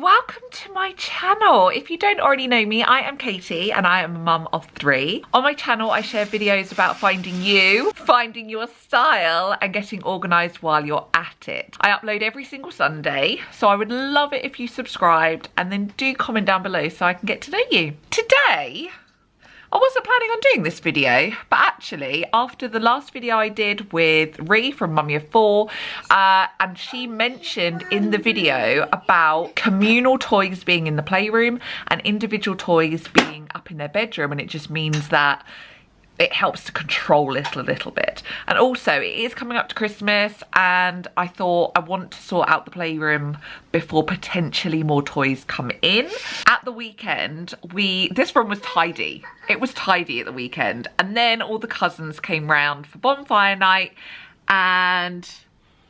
welcome to my channel. If you don't already know me, I am Katie and I am a mum of three. On my channel, I share videos about finding you, finding your style and getting organised while you're at it. I upload every single Sunday, so I would love it if you subscribed and then do comment down below so I can get to know you. Today, I wasn't planning on doing this video, but actually after the last video I did with Ree from Mummy of Four, uh, and she mentioned in the video about communal toys being in the playroom and individual toys being up in their bedroom, and it just means that it helps to control it a little bit. And also it is coming up to Christmas and I thought I want to sort out the playroom before potentially more toys come in. At the weekend, we this room was tidy. It was tidy at the weekend. And then all the cousins came round for bonfire night and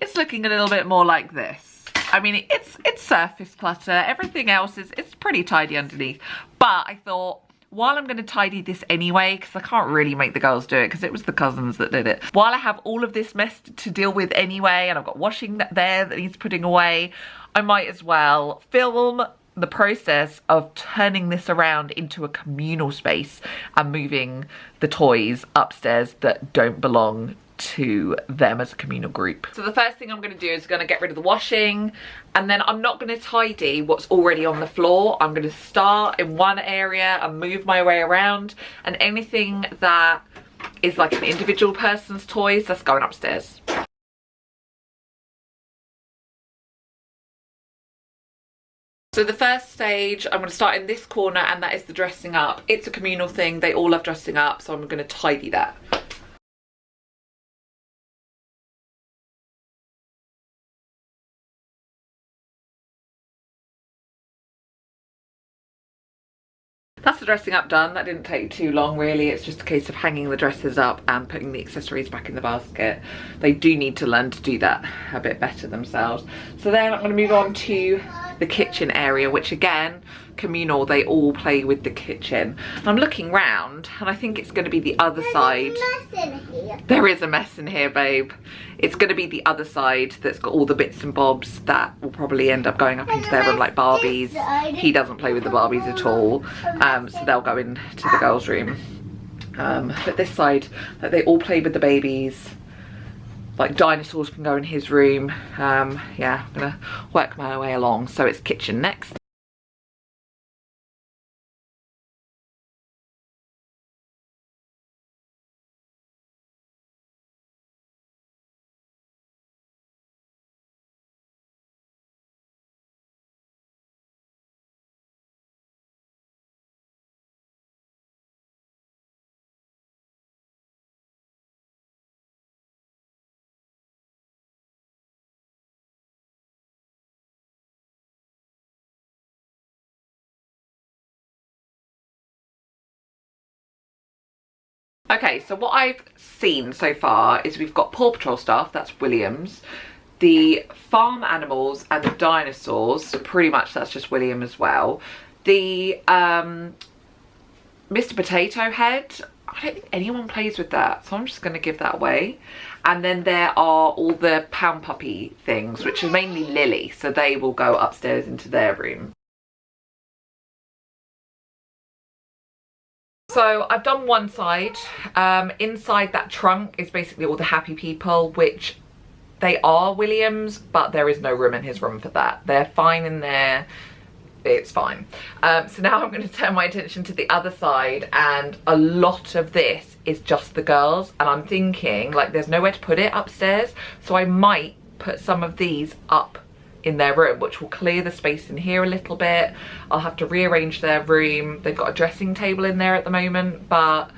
it's looking a little bit more like this. I mean, it's it's surface clutter. Everything else is it's pretty tidy underneath. But I thought while I'm going to tidy this anyway, because I can't really make the girls do it because it was the cousins that did it. While I have all of this mess to deal with anyway, and I've got washing there that needs putting away, I might as well film the process of turning this around into a communal space and moving the toys upstairs that don't belong to them as a communal group. So the first thing I'm going to do is going to get rid of the washing and then I'm not going to tidy what's already on the floor. I'm going to start in one area and move my way around and anything that is like an individual person's toys that's going upstairs. So the first stage, I'm going to start in this corner and that is the dressing up. It's a communal thing, they all love dressing up, so I'm going to tidy that. Dressing up done. That didn't take too long really. It's just a case of hanging the dresses up and putting the accessories back in the basket. They do need to learn to do that a bit better themselves. So then I'm going to move on to the kitchen area, which again, communal, they all play with the kitchen. And I'm looking round and I think it's going to be the other There's side. There is a mess in here, babe. It's going to be the other side that's got all the bits and bobs that will probably end up going up into their room like Barbies. He doesn't play with the Barbies at all, um, so they'll go into the girls' room. Um, but this side, that they all play with the babies like dinosaurs can go in his room. Um yeah i'm gonna work my way along. So it's kitchen next Okay, so what I've seen so far is we've got Paw Patrol stuff, that's Williams. The farm animals and the dinosaurs, so pretty much that's just William as well. The um, Mr. Potato Head, I don't think anyone plays with that, so I'm just going to give that away. And then there are all the Pound Puppy things, which are mainly Lily, so they will go upstairs into their room. So I've done one side. Um, inside that trunk is basically all the happy people, which they are Williams, but there is no room in his room for that. They're fine in there. It's fine. Um, so now I'm going to turn my attention to the other side and a lot of this is just the girls and I'm thinking like there's nowhere to put it upstairs so I might put some of these up in their room which will clear the space in here a little bit i'll have to rearrange their room they've got a dressing table in there at the moment but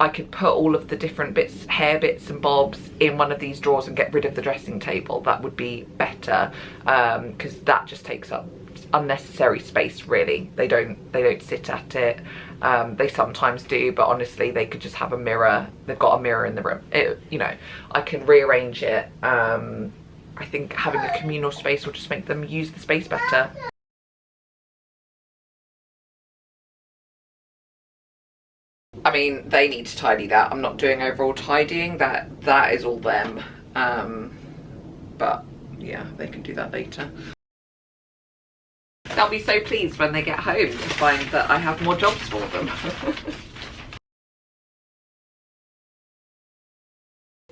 I could put all of the different bits, hair bits and bobs in one of these drawers and get rid of the dressing table. That would be better because um, that just takes up unnecessary space really. They don't they don't sit at it. Um, they sometimes do but honestly they could just have a mirror. They've got a mirror in the room. It, you know, I can rearrange it um, I think having a communal space will just make them use the space better. I mean, they need to tidy that. I'm not doing overall tidying. That That is all them. Um, but yeah, they can do that later. They'll be so pleased when they get home to find that I have more jobs for them.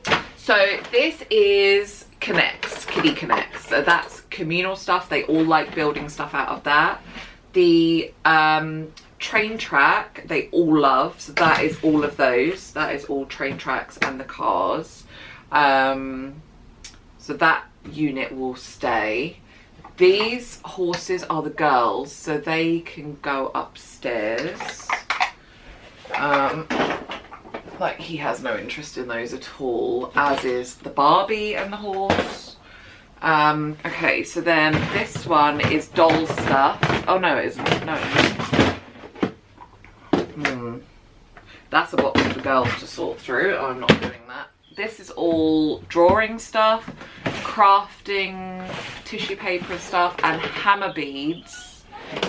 so this is K'NEX, Kiddie K'NEX. So that's communal stuff. They all like building stuff out of that. The um, train track they all love. So that is all of those. That is all train tracks and the cars. Um, so that unit will stay. These horses are the girls, so they can go upstairs. Um, like he has no interest in those at all, as is the Barbie and the horse. Um, okay, so then this one is doll stuff. Oh no, it isn't. No, it isn't. Hmm. That's a box for girls to sort through. I'm not doing that. This is all drawing stuff crafting tissue paper and stuff and Hama beads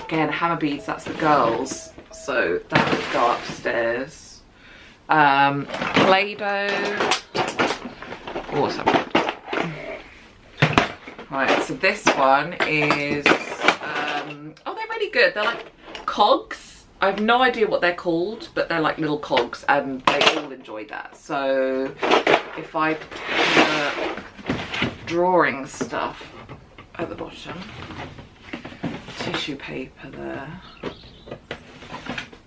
again Hama beads that's the girls so that would go upstairs um play-doh what's right so this one is um oh they're really good they're like cogs I have no idea what they're called, but they're like little cogs and they all enjoy that. So if I drawing stuff at the bottom. Tissue paper there.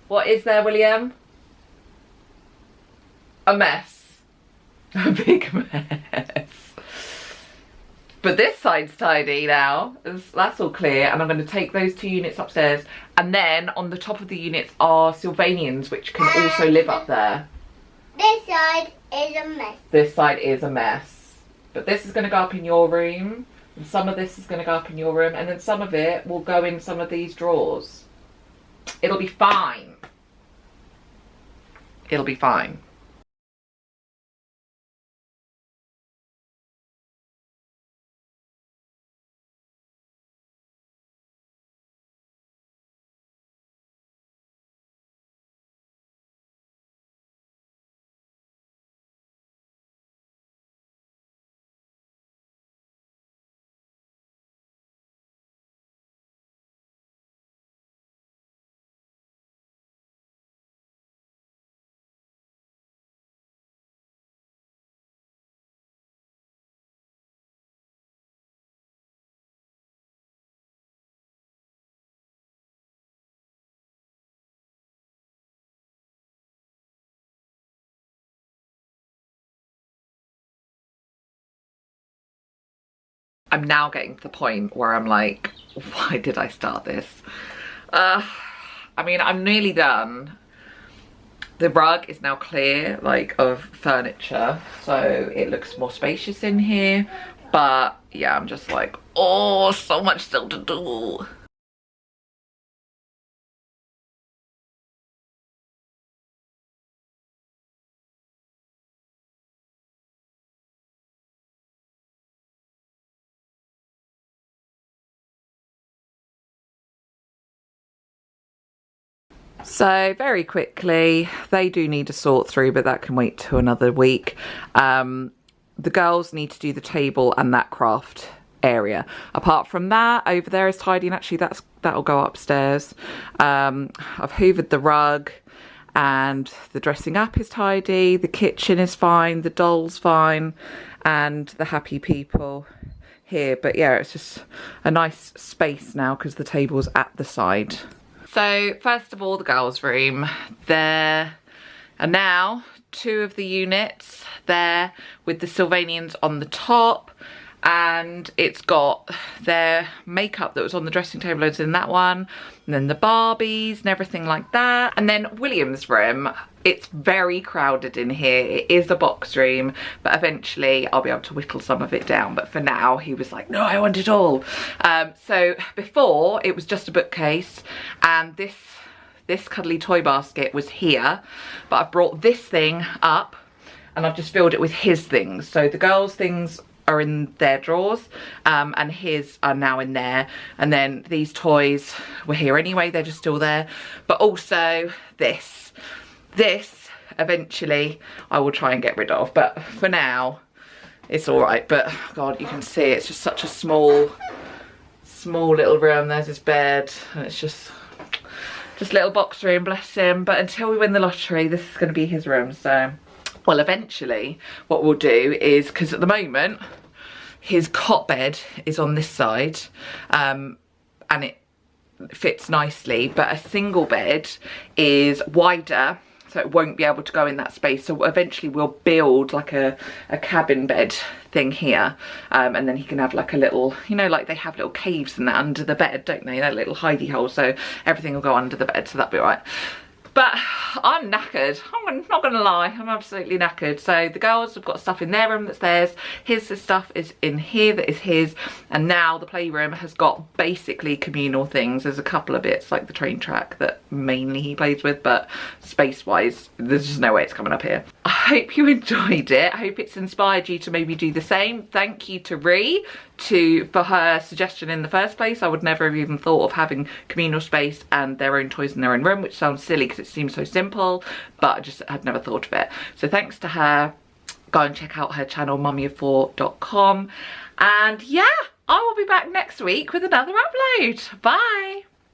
What is there, William? A mess. A big mess. But this side's tidy now. That's all clear. And I'm going to take those two units upstairs. And then on the top of the units are Sylvanians, which can also live up there. This side is a mess. This side is a mess. But this is going to go up in your room. And some of this is going to go up in your room. And then some of it will go in some of these drawers. It'll be fine. It'll be fine. I'm now getting to the point where I'm like, why did I start this? Uh, I mean, I'm nearly done. The rug is now clear, like, of furniture, so it looks more spacious in here. But, yeah, I'm just like, oh, so much still to do. So very quickly, they do need to sort through, but that can wait to another week. Um, the girls need to do the table and that craft area. Apart from that, over there is tidy and actually that's that'll go upstairs. Um, I've hoovered the rug and the dressing up is tidy, the kitchen is fine, the doll's fine, and the happy people here. But yeah, it's just a nice space now because the table's at the side. So first of all, the girls' room. There are now two of the units there with the Sylvanians on the top and it's got their makeup that was on the dressing table loads in that one and then the barbies and everything like that and then william's room it's very crowded in here. It is a box room but eventually i'll be able to whittle some of it down. But for now he was like no i want it all. Um, so before it was just a bookcase and this this cuddly toy basket was here but i've brought this thing up and I've just filled it with his things. So the girls' things are in their drawers um, and his are now in there. And then these toys were here anyway. They're just still there. But also this this eventually I will try and get rid of but for now it's all right but god you can see it's just such a small small little room. There's his bed and it's just just little box room, bless him. But until we win the lottery, this is going to be his room. So, well, eventually what we'll do is, because at the moment, his cot bed is on this side um, and it fits nicely, but a single bed is wider so it won't be able to go in that space. So eventually we'll build like a, a cabin bed thing here um, and then he can have like a little, you know, like they have little caves and that under the bed, don't they? That little hidey hole. So everything will go under the bed, so that'll be all right. But I'm knackered. I'm not going to lie. I'm absolutely knackered. So the girls have got stuff in their room that's theirs. His stuff is in here that is his. And now the playroom has got basically communal things. There's a couple of bits like the train track that mainly he plays with. But space-wise, there's just no way it's coming up here. I hope you enjoyed it. I hope it's inspired you to maybe do the same. Thank you to Ree to for her suggestion in the first place. I would never have even thought of having communal space and their own toys in their own room, which sounds silly because it seems so simple, but I just had never thought of it. So thanks to her. Go and check out her channel, mummyof4.com. And yeah, I will be back next week with another upload. Bye.